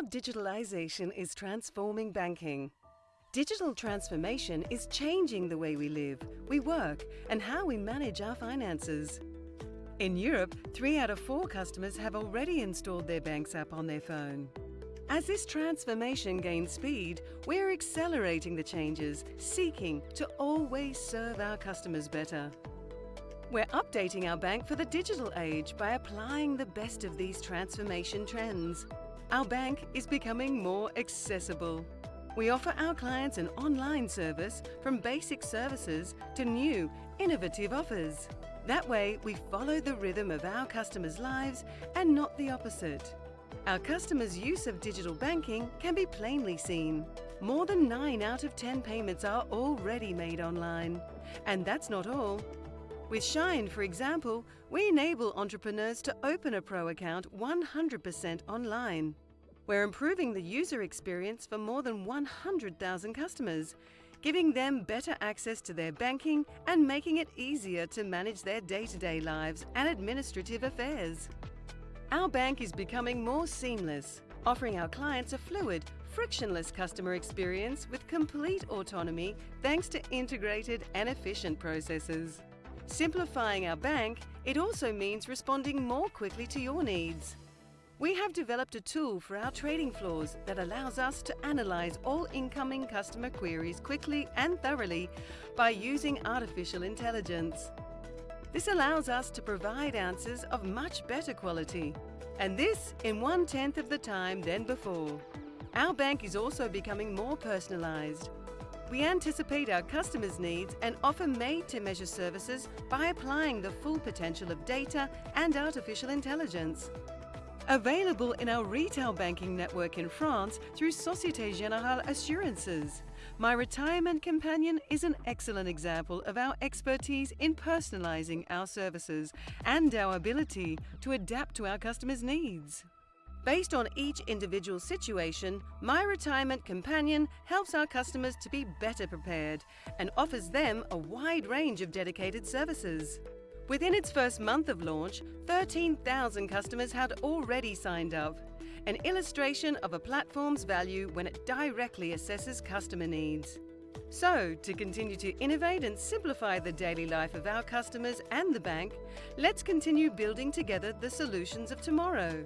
how digitalization is transforming banking. Digital transformation is changing the way we live, we work, and how we manage our finances. In Europe, three out of four customers have already installed their Banks app on their phone. As this transformation gains speed, we're accelerating the changes, seeking to always serve our customers better. We're updating our bank for the digital age by applying the best of these transformation trends. Our bank is becoming more accessible. We offer our clients an online service from basic services to new, innovative offers. That way, we follow the rhythm of our customers' lives and not the opposite. Our customers' use of digital banking can be plainly seen. More than 9 out of 10 payments are already made online. And that's not all. With Shine, for example, we enable entrepreneurs to open a Pro account 100% online. We're improving the user experience for more than 100,000 customers, giving them better access to their banking and making it easier to manage their day-to-day -day lives and administrative affairs. Our bank is becoming more seamless, offering our clients a fluid, frictionless customer experience with complete autonomy thanks to integrated and efficient processes. Simplifying our bank, it also means responding more quickly to your needs. We have developed a tool for our trading floors that allows us to analyze all incoming customer queries quickly and thoroughly by using artificial intelligence. This allows us to provide answers of much better quality, and this in one-tenth of the time than before. Our bank is also becoming more personalised. We anticipate our customers' needs and offer made-to-measure services by applying the full potential of data and artificial intelligence. Available in our retail banking network in France through Societe Generale Assurances. My Retirement Companion is an excellent example of our expertise in personalising our services and our ability to adapt to our customers' needs. Based on each individual situation, My Retirement Companion helps our customers to be better prepared and offers them a wide range of dedicated services. Within its first month of launch, 13,000 customers had already signed up, an illustration of a platform's value when it directly assesses customer needs. So, to continue to innovate and simplify the daily life of our customers and the bank, let's continue building together the solutions of tomorrow.